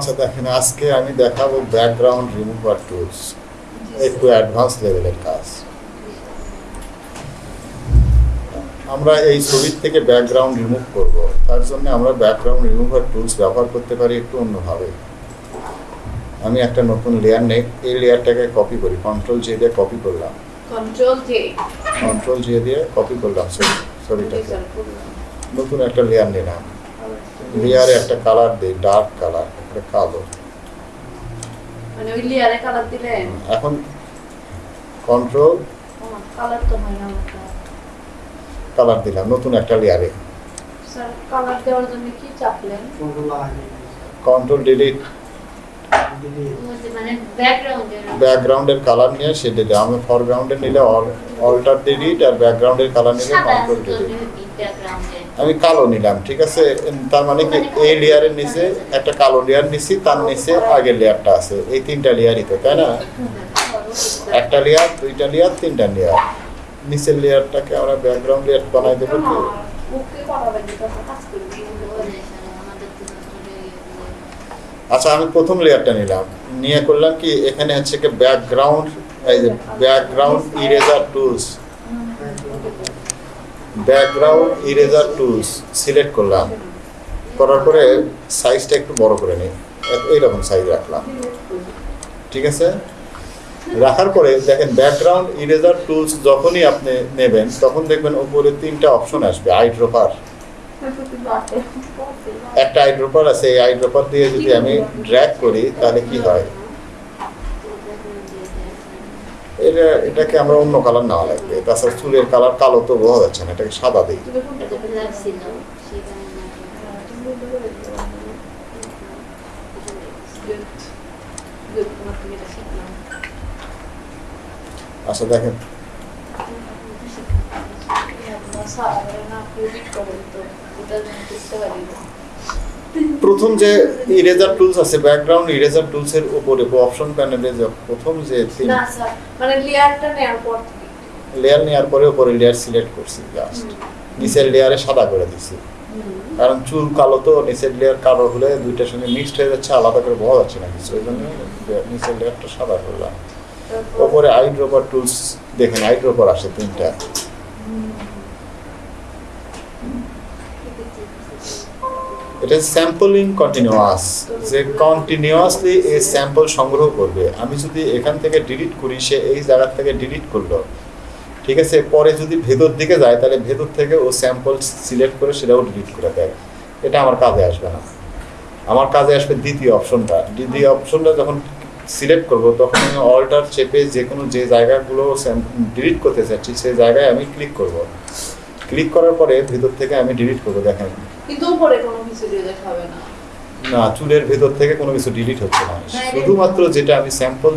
আচ্ছা দেখেন আজকে আমি দেখাবো ব্যাকগ্রাউন্ড রিমুভার টুলস একটু অ্যাডভান্স লেভেলের কাজ আমরা এই ছবির থেকে ব্যাকগ্রাউন্ড রিমুভ করব তার জন্য আমরা ব্যাকগ্রাউন্ড রিমুভার টুলস ব্যবহার করতে পারি একটু অন্যভাবে আমি একটা নতুন লেয়ার নেই এই লেয়ারটাকে কপি করি কন্ট্রোল জে দিয়ে কপি করলাম কন্ট্রোল জে কন্ট্রোল জে দিয়ে কপি করলাম ছবি ছবিটাকে নতুন একটা লেয়ার নিলাম লেয়ারে একটা কালার দিই ডার্ক কালার একটা কালো। মানে ওই লেয়ারে কালার দিলেন এখন কন্ট্রোল কালার তো হয় না কালার দিলাম নতুন একটা লেয়ারে স্যার কালার দেওয়ার জন্য কি চাপলেন? কন্ট্রোল ডিলিট ব্যাকগ্রাউন্ডের কালার নিয়ে সে দিলে আমি ফরগ্রাউন্ডে নিলে অল্টার ডিলিট আর ব্যাকগ্রাউন্ডের কালার নিলে কন্ট্রোল ডিলিট আমি কালো নিলাম ঠিক আছে? এম, তার মানে কি এই লেয়ারের নিচে একটা কালো লেয়ার নিছি তার নিচে আগের লেয়ারটা আছে। এই তিনটা লেয়ারই তো তাই না? একটা লেয়ার দুইটা লেয়ার তিনটা লেয়ার নিচের লেয়ারটাকে আমরা ব্যাকগ্রাউন্ড লেয়ার বানাই দেবো কি? ওকে করা লাগে তো কাজ করবি আচ্ছা আমি প্রথম লেয়ারটা নিলাম। নিয়ে করলাম কি এখানে হচ্ছে কি ব্যাকগ্রাউন্ড এই যে background eraser tools background eraser tools select করলাম। করার পরে সাইজটা একটু বড় করে নিই। এইরকম সাইজ রাখলাম। ঠিক আছে? রাখার পরে দেখেন ব্যাকগ্রাউন্ড ইরেজার টুলস যখনই আপনি নেবেন, তখন দেখবেন উপরে তিনটা অপশন আসবে আইড্রোপার একটা আইড্রোপার আছে, এই আইড্রোপার দিয়ে যদি আমি ড্র্যাগ করি, তাহলে কি হয়? এটা এটাকে আমরা অন্য কালার নেওয়া লাগবে। তাছাড়া চুলের কালার কালো তো বোঝা যাচ্ছে না এটাকে সাদা দিই। আচ্ছা দেখেন। প্রথম যে ইরেজার টুলস আছে ব্যাকগ্রাউন্ড ইরেজার টুলস এর উপরে অপশন প্যানেলে যে প্রথম যে না স্যার মানে লেয়ারটা নেওয়ার পর লেয়ার নেওয়ার পরে উপরে লেয়ার সিলেক্ট করছি জাস্ট নিচের লেয়ারে সাদা করে দিছি। কারণ চুল কালো তো নিচের লেয়ার কালো হলে দুইটার সঙ্গে মিক্সড হয়ে যাচ্ছে আলাদা করে বোঝা যাচ্ছে না কিছু। ওই জন্য নিচের লেয়ারটা সাদা করলাম। ওপরে আইড্রোপার টুলস দেখেন আইড্রোপার আসে তিনটা। এটা স্যাম্পলিং কন্টিনিউয়াস যে কন্টিনিউয়াসলি এই স্যাম্পল সংগ্রহ করবে। আমি যদি এখান থেকে ডিলিট করি, সে এই জায়গার থেকে ডিলিট করল। ঠিক আছে? পরে যদি ভেতর দিকে যায়, তাহলে ভেতর থেকে ও স্যাম্পল সিলেক্ট করে সেটাও ডিলিট করে দেয়। এটা আমার কাজে আসবে না। আমার কাজে আসবে দ্বিতীয় অপশনটা দ্বিতীয় অপশনটা যখন সিলেক্ট করব, তখন আমি অল্টার চেপে যে কোনো যে জায়গাগুলো ডিলিট করতে চাচ্ছি সেই জায়গায় আমি ক্লিক করব। ক্লিক করার পরে ভেতর থেকে আমি ডিলিট করব, দেখেন। কিন্তু উপরে কোনো কিছু দিয়ে দেখাবে না। না চুলের ভেতর থেকে কোনো কিছু ডিলিট হচ্ছে না। শুধুমাত্র যেটা আমি স্যাম্পল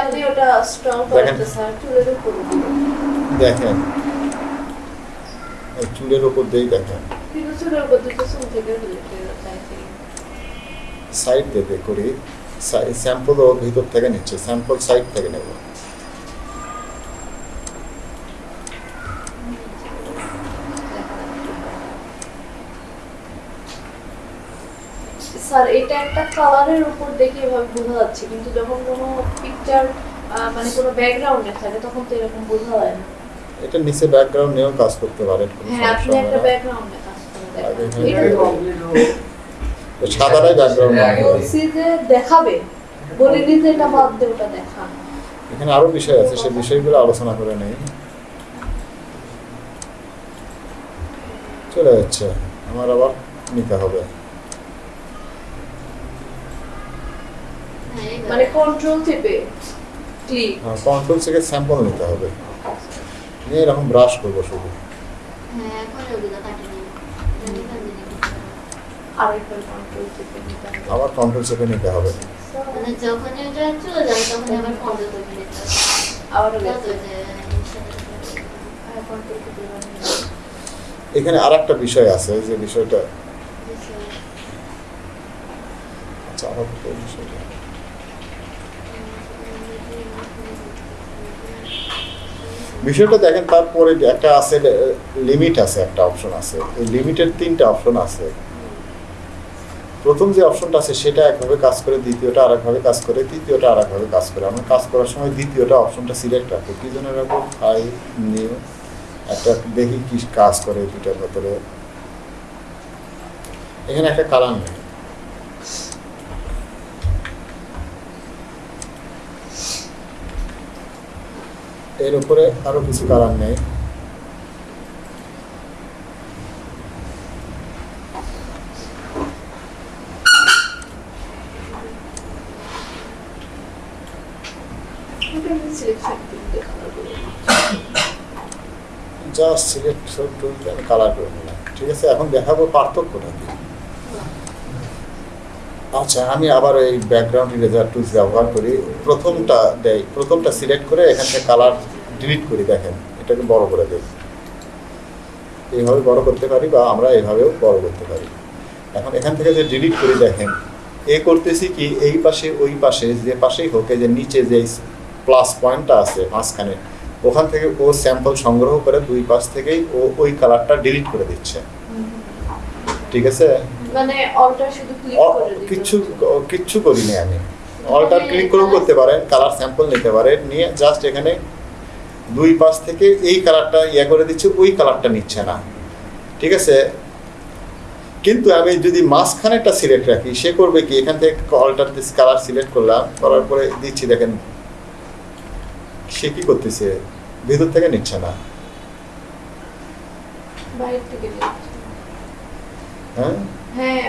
আপনি ওটা স্ট্রং দেখেন। করতে স্যার চুলের উপরে। দেখেন। চুলের ওপর দিয়েই দেখেন। উপর হয়ে। সাইড দিতে করি। স্যাম্পলও ভিতর থেকে নিচ্ছে। স্যাম্পল সাইড থেকে নেব। স্যার এটা একটা কালারের উপর দেখে এভাবে বোঝা যাচ্ছে কিন্তু যখন কোনো পিকচার মানে কোনো ব্যাকগ্রাউন্ডে থাকে তখন তো এরকম বোঝা যায় না। এটা নিচে ব্যাকগ্রাউন্ড নিয়েও কাজ করতে পারেন হ্যাঁ আপনি একটা ব্যাকগ্রাউন্ডে কাজ করে ব্যাকগ্রাউন্ড বলছি যে দেখাবে। বলিনি যে এটা বাদ দিয়ে ওটা দেখান। এখানে আরও বিষয় আছে সেই বিষয়গুলো আলোচনা করে নেই। চলে যাচ্ছে আমার আবার নিতে হবে। মানে কন্ট্রোল চেপে ক্লিক কন্ট্রোল থেকে স্যাম্পল নিতে হবে। নিয়ে এরকম ব্রাশ করব শুধু। আরেকবার কন্ট্রোল চেপে নিতে হবে। আবার কন্ট্রোল চেপে নিতে হবে। মানে যখনই চলে যাবে তখন আবার কন্ট্রোল করে নিতে হবে। আর চেপে এখানে আর একটা বিষয় আছে যে বিষয়টা আচ্ছা। আমার তো এই বিষয়টা বিষয়টা দেখেন, তারপরে একটা আছে লিমিট আছে, একটা অপশন আছে। এই লিমিটের তিনটা অপশন আছে। প্রথম যে অপশনটা আছে, সেটা একভাবে কাজ করে, দ্বিতীয়টা আরেকভাবে কাজ করে, তৃতীয়টা আরেকভাবে কাজ করে। আমরা কাজ করার সময় দ্বিতীয়টা অপশনটা সিলেক্ট রাখব। কী জন্য রাখব? আই নিউ একটা দেখি কি কাজ করে দুটার ভেতরে। এখানে একটা কালার নেই। এর উপরে আরও কিছু কালার নেই। সিলেক্ট আমি কালার ঠিক আছে? এখন দেখাবো আচ্ছা আমি আবার এই ব্যাকগ্রাউন্ড ইরেজার টুলস ব্যবহার করি। প্রথমটা দেয় প্রথমটা সিলেক্ট করে এখান থেকে কালার ডিলিট করি দেখেন এটাকে বড় করে দেই এইভাবে বড় করতে পারি বা আমরা এইভাবেও বড় করতে পারি। এখন এখান থেকে যে ডিলিট করি দেখেন এ করতেছি কি এই পাশে ওই পাশে যে পাশেই হোক যে নিচে যে প্লাস পয়েন্টটা আছে মাঝখানে ওখান থেকে ও স্যাম্পল সংগ্রহ করে দুই পাশ থেকেই ও ওই কালারটা ডিলিট করে দিচ্ছে। ঠিক আছে? মানে অল্টার শুধু ক্লিক করে দিতে কিচ্ছু হচ্ছে। কিচ্ছু করিনি আমি। অল্টার ক্লিক করেও করতে পারেন কালার স্যাম্পল নিতে পারেন নিয়ে জাস্ট এখানে দুই পাশ থেকে এই কালারটা ইয়ে করে দিচ্ছে ওই কালারটা নিচ্ছে না। ঠিক আছে? কিন্তু আমি যদি মাঝখানেরটা সিলেক্ট রাখি সে করবে কি? এখান থেকে অল্টার কালার সিলেক্ট করলাম করার পরে দিচ্ছি দেখেন। সে কি করতেছে? ভেতর থেকে নিচ্ছে না। বাইরে থেকে নিচ্ছে। হ্যাঁ? হ্যাঁ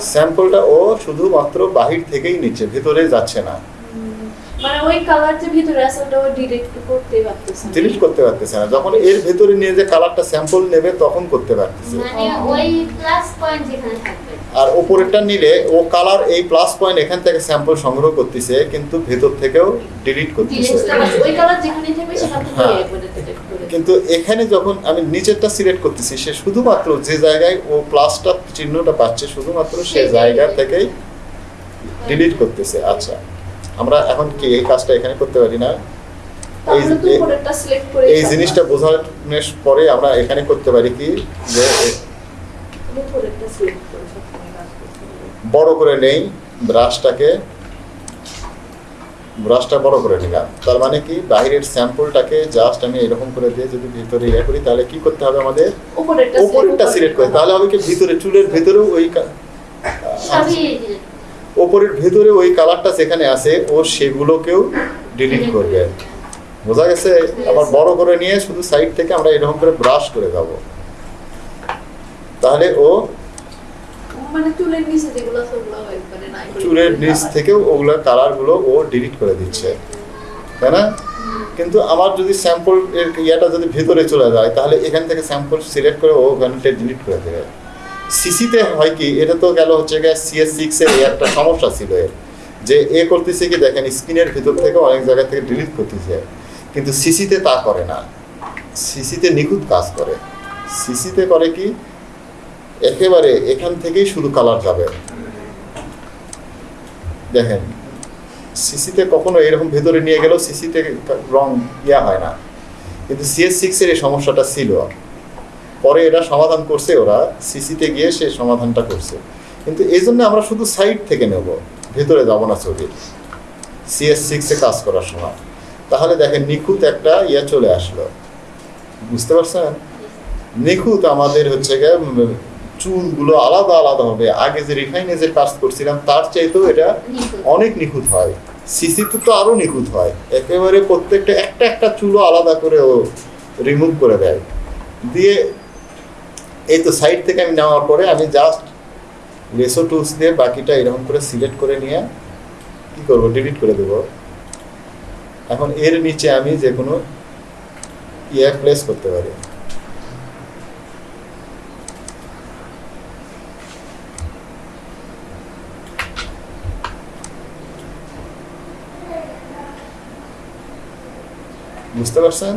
স্যাম্পলটা ও শুধুমাত্র বাহির থেকেই নিচ্ছে ভেতরে যাচ্ছে না। মানে ওই কালার যে ভিতরে আছে ওটা ডিরেক্ট করতেই পারতেছে ডিলিট করতে পারতেছে না। যখন এর ভেতরে নিয়ে যে কালারটা স্যাম্পল নেবে তখন করতে পারতেছে। মানে ওই প্লাস পয়েন্ট যেখানে থাকবে। আর নিলে ও কালার এই প্লাস পয়েন্ট এখান থেকে স্যাম্পল সংগ্রহ করতেছে কিন্তু ভেতর থেকেও ডিলিট করতেছে। ওই কালার যেখানে থাকবে সেখান থেকে হ্যাঁ। কিন্তু এখানে যখন আমি নিচেরটা সিলেক্ট করতেছি সে শুধুমাত্র যে জায়গায় ও প্লাসটা চিহ্নটা পাচ্ছে শুধুমাত্র সে জায়গা থেকেই ডিলিট করতেছে। আচ্ছা। আমরা এখন কি এই কাজটা এখানে করতে পারি না? এই জিনিসটা বোঝানোর পরে আমরা এখানে করতে পারি কি? যে। বড় করে নেই ব্রাশটাকে ব্রাশটা বড় করে নিলাম। তার মানে কি? বাইরের স্যাম্পলটাকে জাস্ট আমি এরকম করে দিয়ে যদি ভিতরে ইয়ে করি তাহলে কি করতে হবে আমাদের? উপরেরটা সিলেক্ট করে। তাহলে হবে কি? ভিতরে চুলের ভেতরেও ওই ওপরের ভেতরে ওই কালারটা যেখানে আছে ও সেগুলোকেও ডিলিট করবে। বোঝা গেছে? আবার বড় করে নিয়ে শুধু সাইড থেকে আমরা এরকম করে ব্রাশ করে যাব তাহলে ও মানে চুলের নিচে দিতে নিচ। থেকেও ওগুলো কালারগুলো ও ডিলিট করে দিচ্ছে। তাই না? কিন্তু আমার যদি স্যাম্পল এর ইয়াটা যদি ভেতরে চলে যায় তাহলে এখান থেকে স্যাম্পল সিলেক্ট করে ও ওখানে ডিলিট করে দেবে। সিসিতে হয় কি, এটা তো গেল হচ্ছে গিয়ে সিএস সিক্স এর এই একটা সমস্যা ছিল এর, যে এ করতেছে কি দেখেন স্ক্রিনের ভিতর থেকে অনেক জায়গা থেকে ডিলিট করতেছে কিন্তু সিসিতে তা করে না। সিসিতে নিখুঁত কাজ করে। সিসিতে করে কি, একেবারে এখান থেকেই শুধু কালার যাবে। দেখেন সিসিতে কখনো এরকম ভেতরে নিয়ে গেলেও সিসিতে রং ইয়া হয় না। কিন্তু সিএস সিক্সের এই সমস্যাটা ছিল। পরে এটা সমাধান করছে ওরা সিসিতে গিয়ে সে সমাধানটা করছে। কিন্তু এই জন্য আমরা শুধু সাইড থেকে নেব ভেতরে যাব না ছবি। সিএস সিক্সে কাজ করার সময়। তাহলে দেখেন নিখুঁত একটা ইয়ে চলে আসলো। বুঝতে পারছেন? নিখুঁত আমাদের হচ্ছে গিয়ে চুলগুলো আলাদা আলাদা হবে। আগে যে রিফাইনে যে কাজ করছিলাম তার চাইতেও এটা অনেক নিখুঁত হয়। সিসিতে তো আরও নিখুঁত হয়। একেবারে প্রত্যেকটা একটা একটা চুলও আলাদা করে ও রিমুভ করে দেয়। দিয়ে এই তো সাইড থেকে আমি নেওয়ার পরে আমি জাস্ট রেসো টুলস দিয়ে বাকিটা এরকম করে সিলেক্ট করে নিয়ে কি করব ডিলিট করে দেব। এখন এর নিচে আমি যে কোনো ইয়ে প্লেস করতে পারি। বুঝতে পারছেন?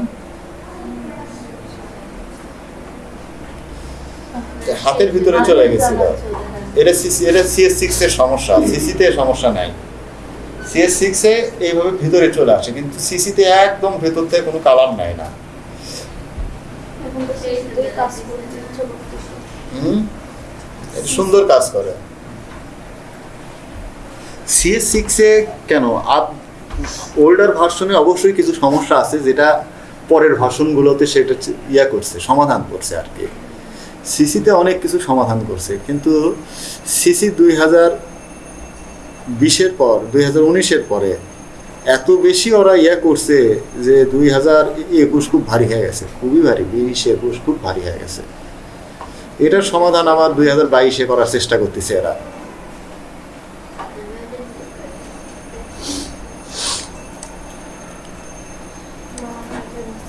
হাতের ভিতরে চলে গেছিল। এটা সিসি এটা সিএস সিক্স এর সমস্যা। সিসিতে সমস্যা নাই। সিএস সিক্সে এইভাবে ভিতরে চলে আসে, কিন্তু সিসিতে একদম ভেতর থেকে কোনো কালার নাই না। হুম? সুন্দর কাজ করে। সিএস সিক্সে কেন? আপ ওল্ডার ভার্সনে অবশ্যই কিছু সমস্যা আছে, যেটা পরের ভার্সনগুলোতে সেটা ইয়া করছে, সমাধান করছে আর কি। সিসিতে অনেক কিছু সমাধান করছে, কিন্তু সিসি দুই হাজার বিশের পর, দুই হাজার পরে এত বেশি ওরা ইয়া করছে যে দুই হাজার একুশ খুব ভারী হয়ে গেছে, খুবই ভারী, বিশ একুশ খুব ভারী হয়ে গেছে। এটার সমাধান আবার দুই হাজার বাইশে করার চেষ্টা করতেছে এরা।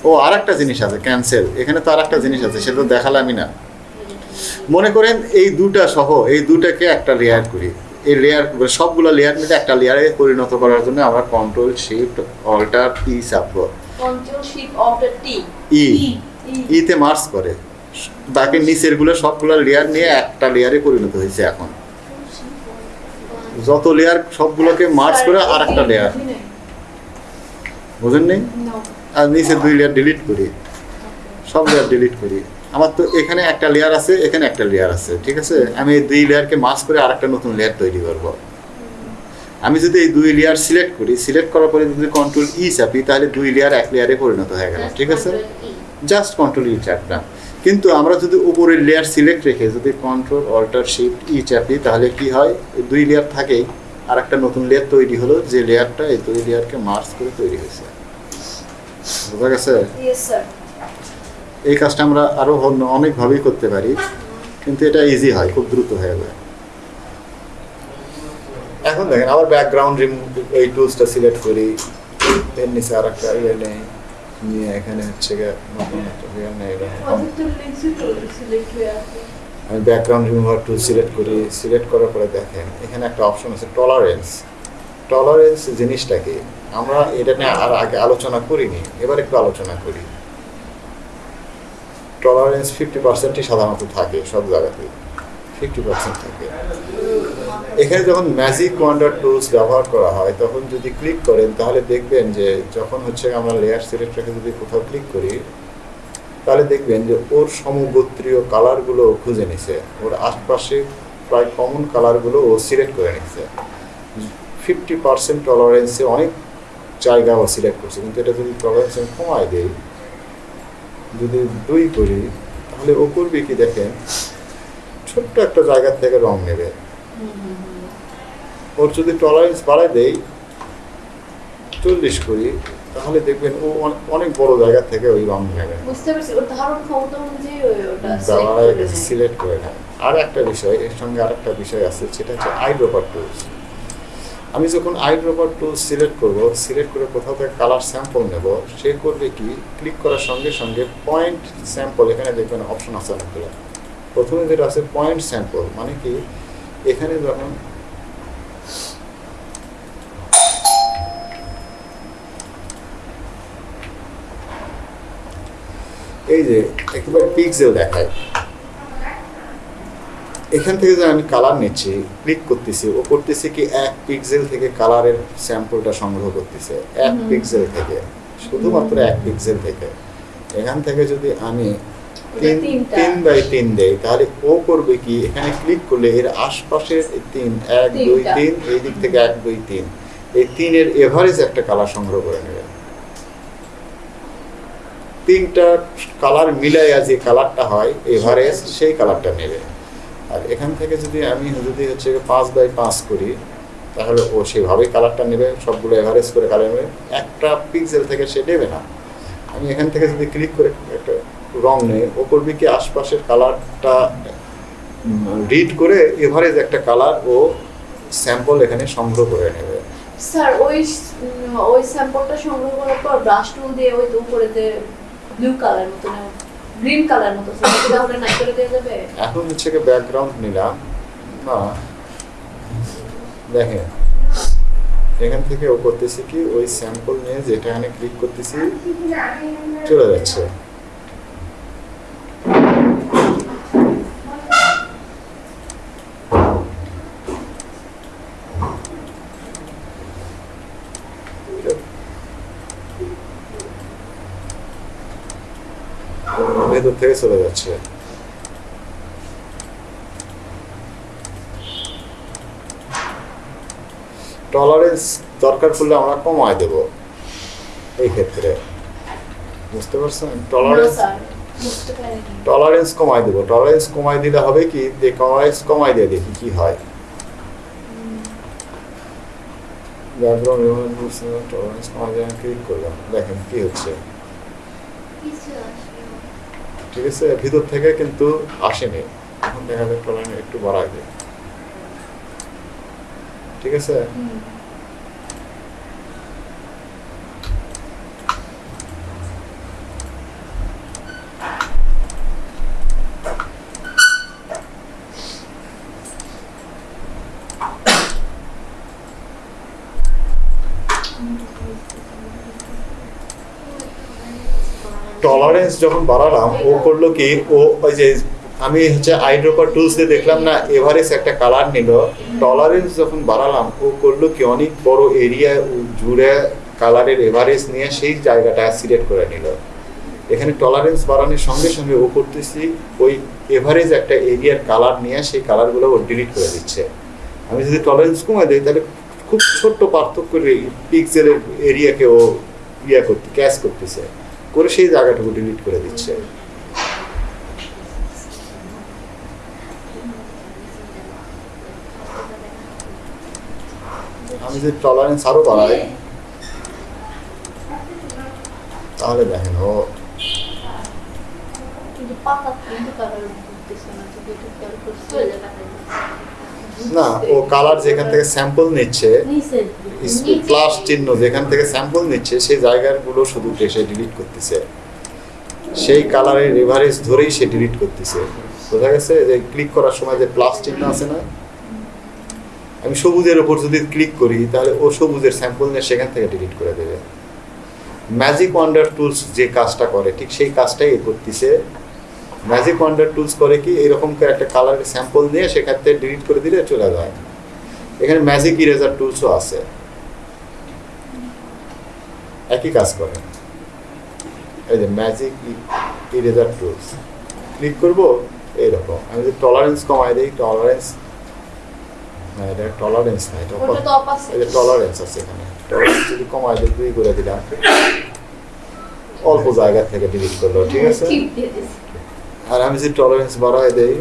ও আর একটা জিনিস আছে, ক্যান্সেল, এখানে তো আর একটা জিনিস আছে, সেটা তো দেখালামই না। মনে করেন এই দুটা সহ এই দুটাকে একটা লেয়ার করি। এই লেয়ার সবগুলো লেয়ার মিলে একটা লেয়ারে পরিণত করার জন্য আমরা কন্ট্রোল শিফট অল্টার ই চাপবো control shift alter T E ইতে মার্স করে। বাকি নিচেরগুলো সবগুলো লেয়ার নিয়ে একটা লেয়ারে পরিণত হয়েছে এখন। যত লেয়ার সবগুলোকে মার্চ করে আর একটা লেয়ার বুঝেন নেই আর নিচে দুই লেয়ার ডিলিট করি। সব লেয়ার ডিলিট করি। আমার তো এখানে একটা লেয়ার আছে এখানে একটা লেয়ার আছে ঠিক আছে? আমি এই দুই লেয়ারকে মার্চ করে আর একটা নতুন লেয়ার তৈরি করব। আমি যদি এই দুই লেয়ার সিলেক্ট করি সিলেক্ট করার পরে যদি কন্ট্রোল ই চাপি তাহলে দুই লেয়ার এক লেয়ারে পরিণত হয়ে গেল ঠিক আছে? জাস্ট কন্ট্রোল ই চাপলাম। কিন্তু আমরা যদি উপরের লেয়ার সিলেক্ট রেখে যদি কন্ট্রোল অল্টার শিফট ই চাপি তাহলে কি হয়? দুই লেয়ার থাকেই। আর একটা নতুন লেয়ার তৈরি হলো যে লেয়ারটা এই দুই লেয়ারকে মার্চ করে তৈরি হয়েছে। বোঝা গেছে? স্যার এই কাজটা আমরা আরও অন্য- অনেকভাবেই করতে পারি কিন্তু এটা ইজি হয় খুব দ্রুত হয়ে যায়। এখন দেখেন আবার ব্যাকগ্রাউন্ড রিমুভ এই টুলসটা সিলেক্ট করি। এর নিচে আর একটা ইয়ে নেই। নিয়ে এখানে হচ্ছে গিয়ে নতুন একটা ইয়ে নেই আমি ব্যাকগ্রাউন্ড রিমুভার টুল সিলেক্ট করি। সিলেক্ট করার পরে দেখেন এখানে একটা অপশন আছে টলারেন্স টলারেন্স জিনিসটা কি? আমরা এটা নিয়ে আর আগে আলোচনা করিনি এবার একটু আলোচনা করি। টলারেন্স ফিফটি পার্সেন্টই সাধারণত থাকে সব জায়গাতে ফিফটি পার্সেন্ট থাকে। এখানে যখন ম্যাজিক ওয়ান্ডার টুলস ব্যবহার করা হয়, তখন যদি ক্লিক করেন, তাহলে দেখবেন যে যখন হচ্ছে আমরা লেয়ার সিলেক্ট রেখে যদি কোথাও ক্লিক করি, তাহলে দেখবেন যে ওর সমগোত্রীয় কালারগুলো খুঁজে নিছে। ওর আশপাশে প্রায় কমন কালারগুলো ও সিলেক্ট করে নিচ্ছে ফিফটি পার্সেন্ট টলারেন্সে অনেক জায়গা ও সিলেক্ট করছে। কিন্তু এটা যদি টলারেন্স আমি কমায় দেই যদি দুই করি তাহলে ও করবে কি দেখেন? ছোট্ট একটা জায়গা থেকে রং নেবে। ওর যদি টলারেন্স বাড়ায় দেই চল্লিশ করি তাহলে দেখবেন ও অনেক- বড় জায়গা থেকে ওই রং নেবে। সিলেক্ট করে নেয়। আর একটা বিষয় এর সঙ্গে আর একটা বিষয় আছে সেটা হচ্ছে আই ড্রপার টুলস আমি যখন আই ড্রপার টুলস সিলেক্ট করব সিলেক্ট করে কোথাও থেকে কালার স্যাম্পল নেব, সে করবে কি? ক্লিক করার সঙ্গে সঙ্গে পয়েন্ট স্যাম্পল এখানে দেখবেন অপশন আছে অনেকগুলো। প্রথমে যেটা আছে পয়েন্ট স্যাম্পল মানে কি? এখানে যখন এই যে, একেবারে পিক্সেল দেখায়। এখান থেকে যে আমি কালার নিচ্ছি ক্লিক করতেছি ও করতেছে কি এক পিক্সেল থেকে কালারের স্যাম্পলটা সংগ্রহ করতেছে এক পিক্সেল থেকে শুধুমাত্র এক পিক্সেল থেকে। এখান থেকে যদি আমি তিন। তিন বাই তিন দেই তাহলে ও করবে কি এখানে ক্লিক করলে এর আশপাশের তিন এক দুই তিন এই দিক থেকে এক দুই তিন এই তিনের এভারেজ একটা কালার সংগ্রহ করে নেবে। তিনটা কালার মিলাইয়া যে কালারটা হয় এভারেজ সেই কালারটা নেবে। আর এখান থেকে যদি আমি যদি হচ্ছে পাঁচ বাই পাঁচ করি, তাহলে ও সেভাবেই কালারটা নেবে, সবগুলো এভারেজ করে কালার নেবে, একটা পিক্সেল থেকে সে নেবে না। আমি এখান থেকে যদি ক্লিক করে একটা রং নেই, ও করবে কি আশপাশের কালারটা রিড করে এভারেজ একটা কালার ও স্যাম্পল এখানে সংগ্রহ করে নেবে। স্যার ওই ওই স্যাম্পলটা সংগ্রহ করার পর ব্রাশ টুল দিয়ে ওই উপরে যে ব্লু কালার মতো গ্রিন কালার মতো তাহলে নাই করে দেওয়া যাবে? এখন হচ্ছে কি ব্যাকগ্রাউন্ড নিলাম। না। দেখেন। এখান থেকে ও করতেছি কি, ওই স্যাম্পল নিয়ে যেটা এখানে ক্লিক করতেছি, চলে যাচ্ছে। ভেতর থেকে চলে যাচ্ছে টলারেন্স দরকার পড়লে আমরা কমায় দেব। এই ক্ষেত্রে। বুঝতে পারছেন? টলারেন্স টলারেন্স কমাই দেব। টলারেন্স কমাই দিলে হবে কি? যে টলারেন্স কমাই দিয়ে দেখি কি হয়। ব্যাকগ্রাউন্ড টলারেন্স কমাই দিয়ে ক্লিক করলাম। দেখেন কি হচ্ছে। ঠিক আছে ভিতর থেকে কিন্তু আসেনি। এখন দেখা যায় একটু বাড়াই দেয় ঠিক আছে? টলারেন্স যখন বাড়ালাম, ও করল কি, ও ওই যে আমি হচ্ছে আইড্রোপার টুলস দিয়ে দেখলাম না এভারেজ একটা কালার নিল। টলারেন্স যখন বাড়ালাম, ও করল কি, অনেক বড় এরিয়া জুড়ে কালারের এভারেজ নিয়ে সেই জায়গাটা সিলেক্ট করে নিল। এখানে টলারেন্স বাড়ানোর সঙ্গে সঙ্গে ও করতেছি, ওই এভারেজ একটা এরিয়ার কালার নিয়ে সেই কালারগুলো ও ডিলিট করে দিচ্ছে। আমি যদি টলারেন্স কমে দিই, তাহলে খুব ছোট্ট পার্থক্য পিক্সেলের এরিয়াকে ও ইয়া করতে ক্যাচ করতেছে। করে সেই জায়গাটুকু ডিলিট করে দিচ্ছে। আমি যদি টলারেন্স আরও বাড়াই তাহলে দেখেন ও কিন্তু পাতা কিন্তু কালার করতেছে না তো দুটো কালার করছে চলে যাবে। না ও কালার যেখান থেকে স্যাম্পল নিচ্ছে প্লাস চিহ্ন যেখান থেকে স্যাম্পল নিচ্ছে সেই জায়গাগুলো শুধু সে ডিলিট করতেছে। সেই কালারের রেভারেজ ধরেই সে ডিলিট করতেছে। বোঝা গেছে? যে ক্লিক করার সময় যে প্লাস চিহ্ন আছে না? আমি সবুজের উপর যদি ক্লিক করি তাহলে ও সবুজের স্যাম্পল নিয়ে সেখান থেকে ডিলিট করে দেবে। ম্যাজিক ওয়ান্ডার টুলস যে কাজটা করে ঠিক সেই কাজটাই করতেছে। ম্যাজিক ওয়ান্ডার টুলস করে কি এরকম একটা কালারের স্যাম্পল নিয়ে সেখান থেকে ডিলিট করে দিলে চলে যায়। এখানে ম্যাজিক ইরেজার টুলসও আছে। একই কাজ করে। এই যে ম্যাজিক ইরেজার টুলস ক্লিক করব এইরকম। আমি যদি টলারেন্স কমাই দিই টলারেন্স না এটা টলারেন্স না এটা আছে। টলারেন্স আছে এখানে। টলারেন্স যদি কমাই দিই দুই করে দিলাম। অল্প জায়গা থেকে ডিলিট করল ঠিক আছে? Skip দিয়ে দিছি। আর আমি যদি টলারেন্স বাড়াই দেই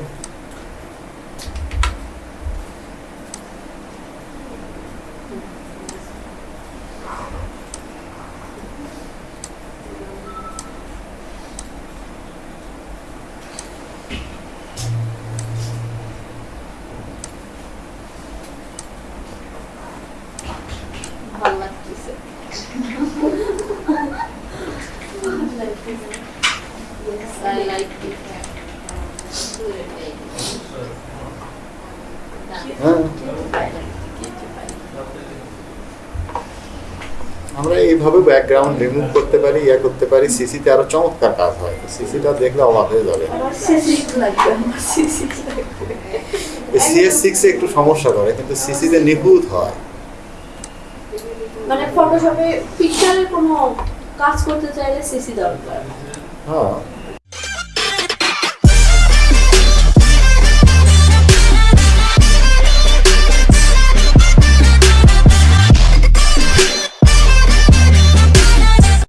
ভালো লাগতেছে Yes, I like it. হ্যাঁ কিনতে পারি। আমরা এইভাবে ব্যাকগ্রাউন্ড রিমুভ করতে পারি ইয়া করতে পারি সিসিতে আরও চমৎকার কাজ হয়। সিসিটা দেখলে অবাক হয়ে যাবে। সিএস সিক্সে একটু সমস্যা করে কিন্তু সিসিতে নিখুঁত হয়। মানে ফটোশপে পিকচারের কোনো কাজ করতে চাইলে সিসি দরকার। হ্যাঁ।